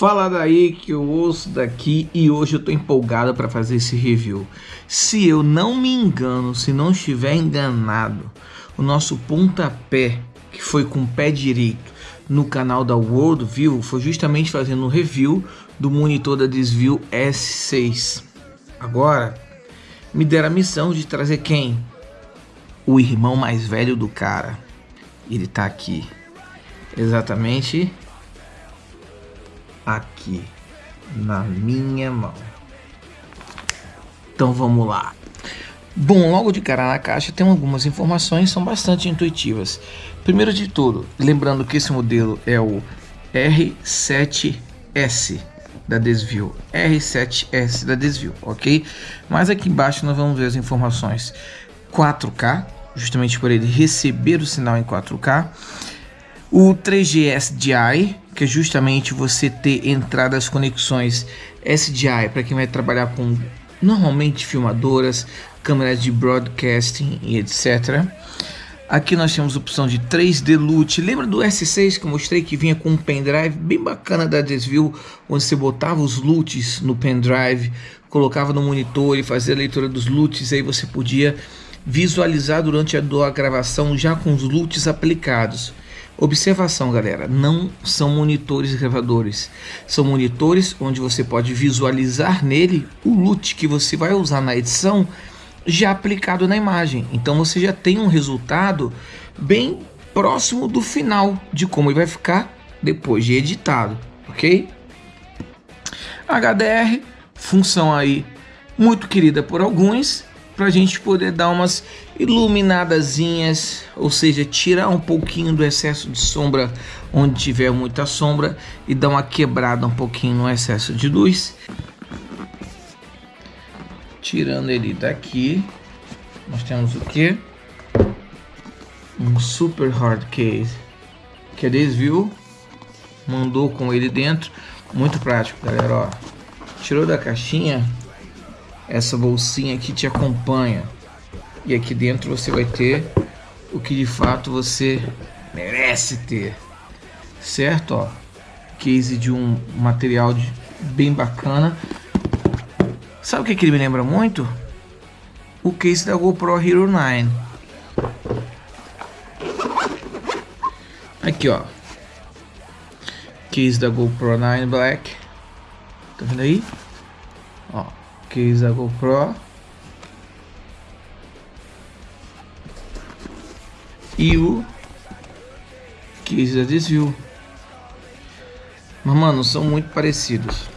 Fala daí que eu ouço daqui e hoje eu tô empolgado para fazer esse review. Se eu não me engano, se não estiver enganado, o nosso pontapé, que foi com o pé direito no canal da World View, foi justamente fazendo um review do monitor da Desview S6. Agora, me deram a missão de trazer quem? O irmão mais velho do cara. Ele tá aqui. Exatamente aqui na minha mão. Então vamos lá. Bom, logo de cara na caixa tem algumas informações, são bastante intuitivas. Primeiro de tudo, lembrando que esse modelo é o R7S da Desvio, R7S da Desvio, ok? Mas aqui embaixo nós vamos ver as informações 4K, justamente por ele receber o sinal em 4K, o 3G SDI, que é justamente você ter entradas conexões SDI para quem vai trabalhar com normalmente filmadoras, câmeras de broadcasting e etc. Aqui nós temos a opção de 3D LUT. Lembra do S6 que eu mostrei que vinha com um pendrive bem bacana da Desview, onde você botava os LUTs no pendrive, colocava no monitor e fazia a leitura dos LUTs, aí você podia visualizar durante a, gravação já com os LUTs aplicados. Observação, galera, não são monitores gravadores, são monitores onde você pode visualizar nele o LUT que você vai usar na edição já aplicado na imagem. Então você já tem um resultado bem próximo do final de como ele vai ficar depois de editado, ok? HDR, função aí muito querida por alguns, para a gente poder dar umas iluminadazinhas, ou seja, tirar um pouquinho do excesso de sombra onde tiver muita sombra e dar uma quebrada um pouquinho no excesso de luz. Tirando ele daqui, nós temos o que? Um super hard case que a Desview mandou com ele dentro, muito prático, galera. Ó, tirou da caixinha essa bolsinha aqui te acompanha. E aqui dentro você vai ter o que de fato você merece ter. Certo? Ó, case de um material de, bem bacana. Sabe o que, que ele me lembra muito? O case da GoPro Hero 9. Aqui, ó. Case da GoPro 9 Black. Tá vendo aí? Ó case da GoPro e o case da desvio. Mas mano são muito parecidos.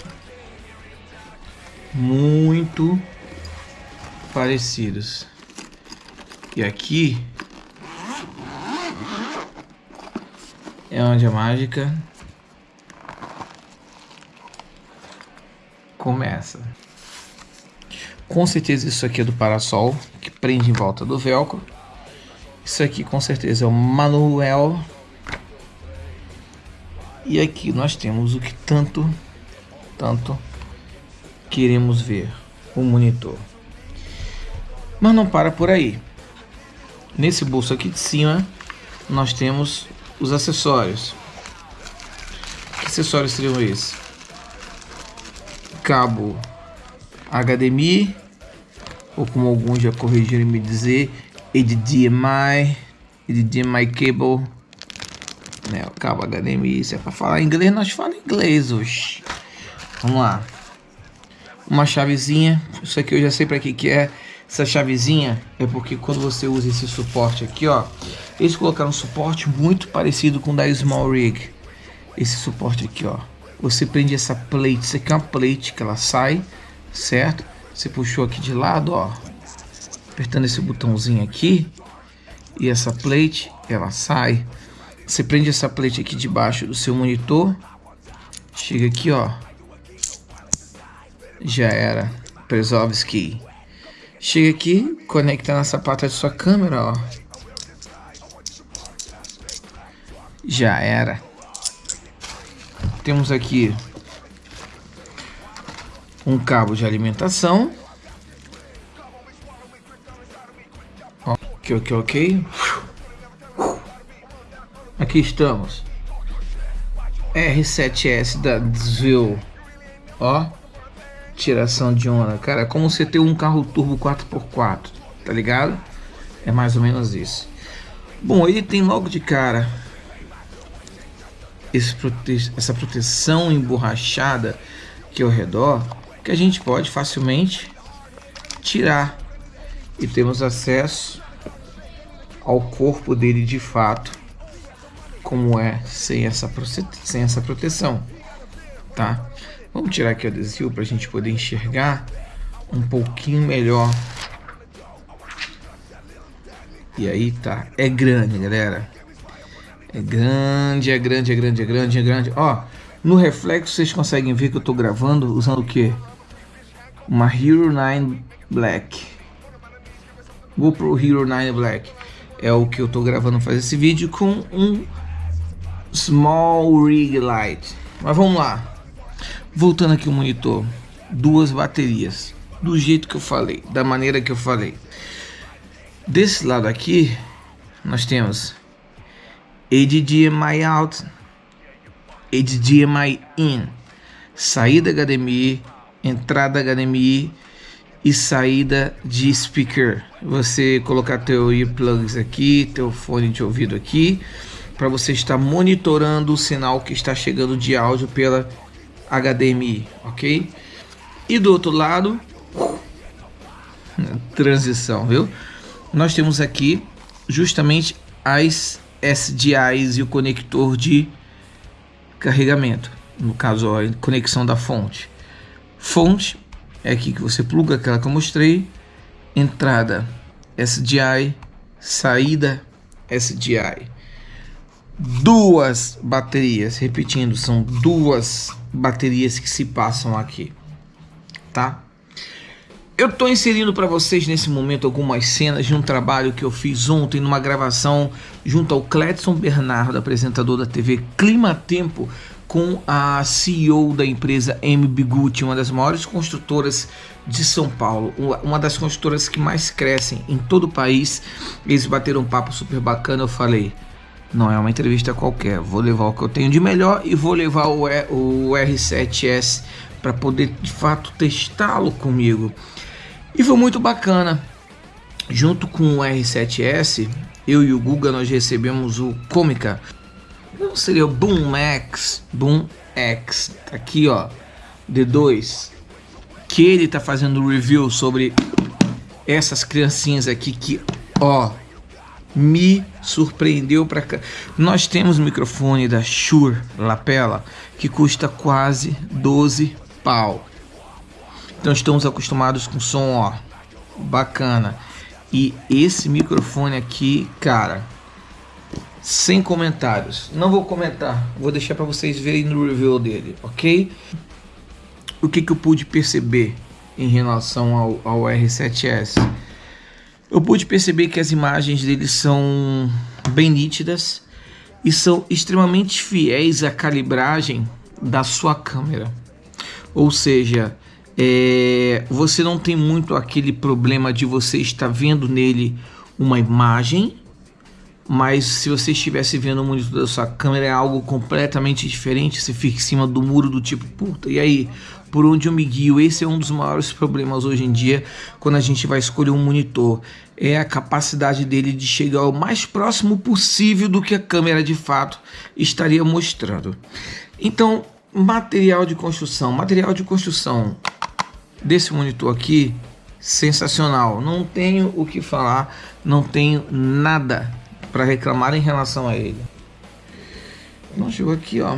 Muito parecidos. E aqui é onde a mágica começa com certeza isso aqui é do parasol, que prende em volta do velcro. Isso aqui com certeza é o manuel. E aqui nós temos o que tanto, tanto queremos ver, o monitor. Mas não para por aí. Nesse bolso aqui de cima, nós temos os acessórios. Que acessórios seriam esses? Cabo HDMI ou como alguns já corrigiram me dizer, HDMI, HDMI cable, né, o cabo HDMI, se é para falar inglês, nós falamos inglês hoje. Vamos lá. Uma chavezinha, isso aqui eu já sei para que que é. Essa chavezinha é porque quando você usa esse suporte aqui, ó, eles colocaram um suporte muito parecido com o da Small Rig. Esse suporte aqui, ó. Você prende essa plate, isso aqui é uma plate que ela sai, certo? Você puxou aqui de lado, ó. Apertando esse botãozinho aqui. E essa plate, ela sai. Você prende essa plate aqui debaixo do seu monitor. Chega aqui, ó. Já era. Presovski. Chega aqui, conecta na sapata de sua câmera, ó. Já era. Temos aqui um cabo de alimentação. Ok, ok, ok. Aqui estamos. R7S da Dzil. Ó, tiração de onda, cara. É como você ter um carro turbo 4x4, tá ligado? É mais ou menos isso. Bom, ele tem logo de cara prote essa proteção emborrachada aqui ao redor que a gente pode facilmente tirar e temos acesso ao corpo dele de fato como é sem essa, sem essa proteção tá vamos tirar aqui o adesivo para a gente poder enxergar um pouquinho melhor e aí tá é grande galera é grande, é grande, é grande, é grande, é grande. Ó, no reflexo vocês conseguem ver que eu tô gravando usando o que? Uma Hero 9 Black. GoPro Hero 9 Black. É o que eu tô gravando fazer esse vídeo com um Small Rig Light. Mas vamos lá. Voltando aqui o monitor. Duas baterias. Do jeito que eu falei. Da maneira que eu falei. Desse lado aqui, nós temos HDMI out, HDMI in, saída HDMI, entrada HDMI e saída de speaker. Você colocar teu earplugs aqui, teu fone de ouvido aqui, para você estar monitorando o sinal que está chegando de áudio pela HDMI, ok? E do outro lado, transição, viu? Nós temos aqui justamente as SDIs e o conector de carregamento. No caso, a conexão da fonte. Fonte é aqui que você pluga aquela que eu mostrei. Entrada SDI, saída SDI. Duas baterias, repetindo, são duas baterias que se passam aqui, tá? Eu estou inserindo para vocês nesse momento algumas cenas de um trabalho que eu fiz ontem numa gravação junto ao Cledson Bernardo, apresentador da TV Clima Tempo, com a CEO da empresa MB Gucci, uma das maiores construtoras de São Paulo, uma das construtoras que mais crescem em todo o país. Eles bateram um papo super bacana, eu falei, não é uma entrevista qualquer, vou levar o que eu tenho de melhor e vou levar o, o R7S para poder de fato testá-lo comigo. E foi muito bacana. Junto com o R7S, eu e o Guga nós recebemos o Comica. Não seria o Boom X, Boom X. Aqui ó, D2. Que ele tá fazendo review sobre essas criancinhas aqui que, ó, me surpreendeu para cá. Nós temos um microfone da Shure Lapela que custa quase 12 pau. Então estamos acostumados com som, ó, bacana. E esse microfone aqui, cara, sem comentários. Não vou comentar, vou deixar para vocês verem no review dele, ok? O que, que eu pude perceber em relação ao, ao R7S? Eu pude perceber que as imagens dele são bem nítidas e são extremamente fiéis à calibragem da sua câmera. Ou seja, é, você não tem muito aquele problema de você estar vendo nele uma imagem, mas se você estivesse vendo o monitor da sua câmera é algo completamente diferente, você fica em cima do muro do tipo, puta, e aí, por onde eu me guio? Esse é um dos maiores problemas hoje em dia quando a gente vai escolher um monitor, é a capacidade dele de chegar o mais próximo possível do que a câmera de fato estaria mostrando. Então, material de construção, material de construção, desse monitor aqui, sensacional. Não tenho o que falar, não tenho nada para reclamar em relação a ele. Não chegou aqui, ó.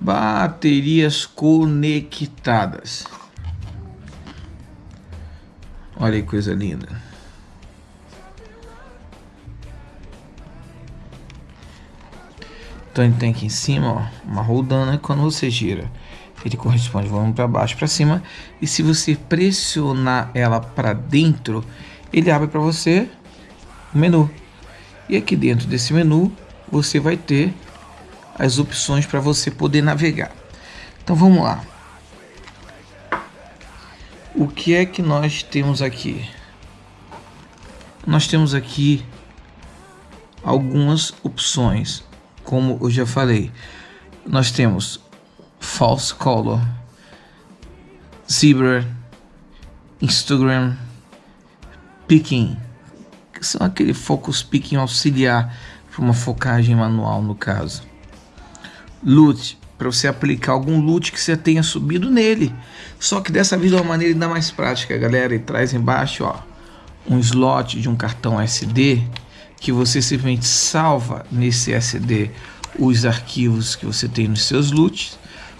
Baterias conectadas. Olha que coisa linda. Então ele tem aqui em cima, ó, uma roldana, quando você gira, ele corresponde volume para baixo, para cima, e se você pressionar ela para dentro, ele abre para você o menu. E aqui dentro desse menu, você vai ter as opções para você poder navegar. Então vamos lá. O que é que nós temos aqui? Nós temos aqui algumas opções, como eu já falei. Nós temos false color, zebra, Instagram, picking, que são aquele focus picking auxiliar para uma focagem manual no caso. Loot, para você aplicar algum loot que você tenha subido nele. Só que dessa vez de uma maneira ainda mais prática, galera. E traz embaixo, ó, um slot de um cartão SD que você simplesmente salva nesse SD os arquivos que você tem nos seus loots,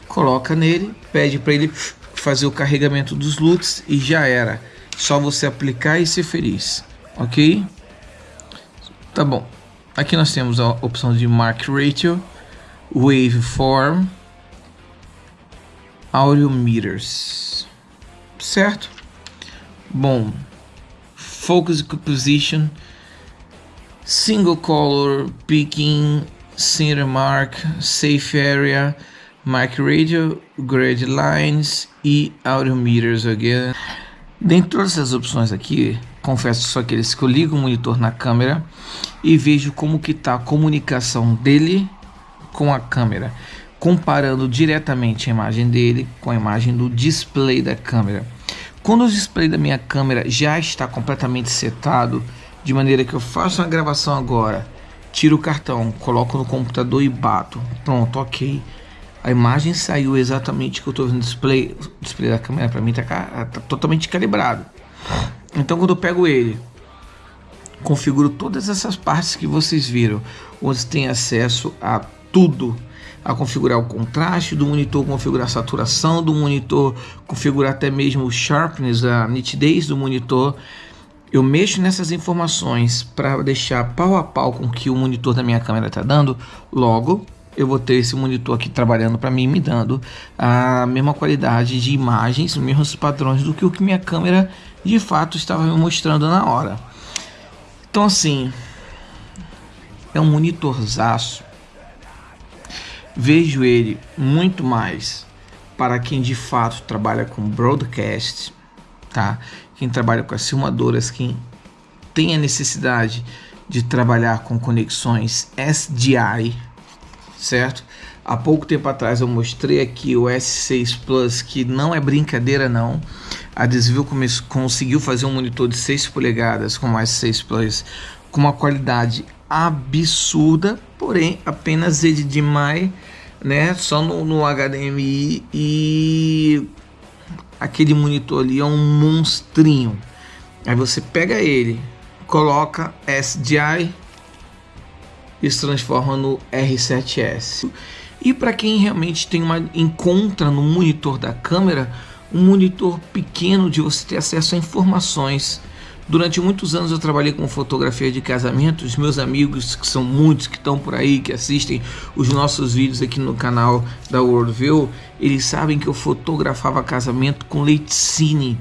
coloca nele, pede para ele fazer o carregamento dos loots e já era. Só você aplicar e ser feliz, ok? Tá bom. Aqui nós temos a opção de Mark Ratio, Waveform, Audio Meters, certo? Bom, Focus Composition, Single Color Picking, Center Mark, Safe Area, Mic Radio, Grade Lines e Audio Meters again. Dentre opções aqui, confesso só aqueles que eu ligo o monitor na câmera e vejo como que está a comunicação dele com a câmera, comparando diretamente a imagem dele com a imagem do display da câmera. Quando o display da minha câmera já está completamente setado, de maneira que eu faço uma gravação agora, tiro o cartão, coloco no computador e bato. Pronto, ok. A imagem saiu exatamente que eu estou vendo no display. O display da câmera para mim está tá totalmente calibrado. Então quando eu pego ele, configuro todas essas partes que vocês viram, onde tem acesso a tudo a configurar o contraste do monitor, configurar a saturação do monitor, configurar até mesmo o sharpness, a nitidez do monitor. Eu mexo nessas informações para deixar pau a pau com o que o monitor da minha câmera está dando. Logo, eu vou ter esse monitor aqui trabalhando para mim, me dando a mesma qualidade de imagens, os mesmos padrões do que o que minha câmera de fato estava me mostrando na hora. Então assim, é um monitorzaço. Vejo ele muito mais para quem de fato trabalha com broadcast, tá? Quem trabalha com as filmadoras, quem tem a necessidade de trabalhar com conexões SDI, certo? Há pouco tempo atrás eu mostrei aqui o S6 Plus, que não é brincadeira não. A Desvio conseguiu fazer um monitor de 6 polegadas com o S6 Plus com uma qualidade absurda, porém apenas HDMI, né? Só no, no HDMI e aquele monitor ali é um monstrinho. Aí você pega ele, coloca SDI e se transforma no R7S. E para quem realmente tem uma encontra no monitor da câmera um monitor pequeno de você ter acesso a informações Durante muitos anos eu trabalhei com fotografia de casamentos. Meus amigos, que são muitos que estão por aí, que assistem os nossos vídeos aqui no canal da Worldview, eles sabem que eu fotografava casamento com lente cine.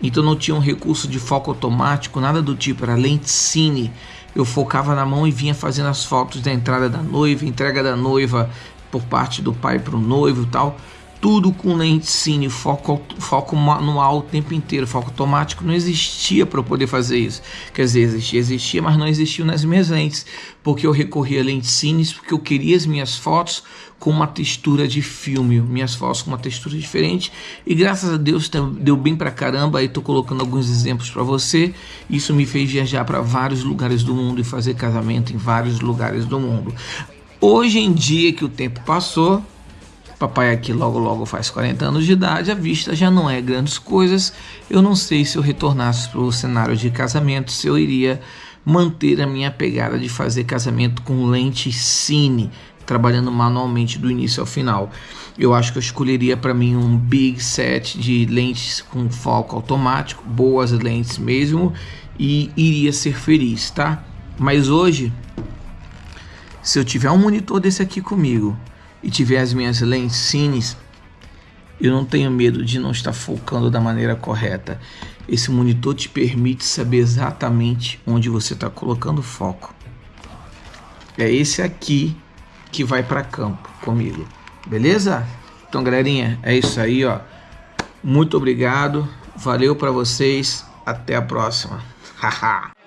Então não tinha um recurso de foco automático, nada do tipo, era lente cine. Eu focava na mão e vinha fazendo as fotos da entrada da noiva, entrega da noiva por parte do pai para o noivo e tal tudo com lente cine, foco, foco manual o tempo inteiro, foco automático não existia para eu poder fazer isso. Quer dizer, existia, existia, mas não existiu nas minhas lentes, porque eu recorria a lentes cines, porque eu queria as minhas fotos com uma textura de filme, minhas fotos com uma textura diferente, e graças a Deus deu bem pra caramba, aí tô colocando alguns exemplos para você, isso me fez viajar para vários lugares do mundo e fazer casamento em vários lugares do mundo. Hoje em dia que o tempo passou, Papai aqui logo logo faz 40 anos de idade, a vista já não é grandes coisas. Eu não sei se eu retornasse para o cenário de casamento, se eu iria manter a minha pegada de fazer casamento com lente cine, trabalhando manualmente do início ao final. Eu acho que eu escolheria para mim um big set de lentes com foco automático, boas lentes mesmo, e iria ser feliz, tá? Mas hoje, se eu tiver um monitor desse aqui comigo, e tiver as minhas lentes eu não tenho medo de não estar focando da maneira correta. Esse monitor te permite saber exatamente onde você está colocando foco. É esse aqui que vai para campo comigo, beleza? Então, galerinha, é isso aí, ó. Muito obrigado. Valeu para vocês. Até a próxima. Haha.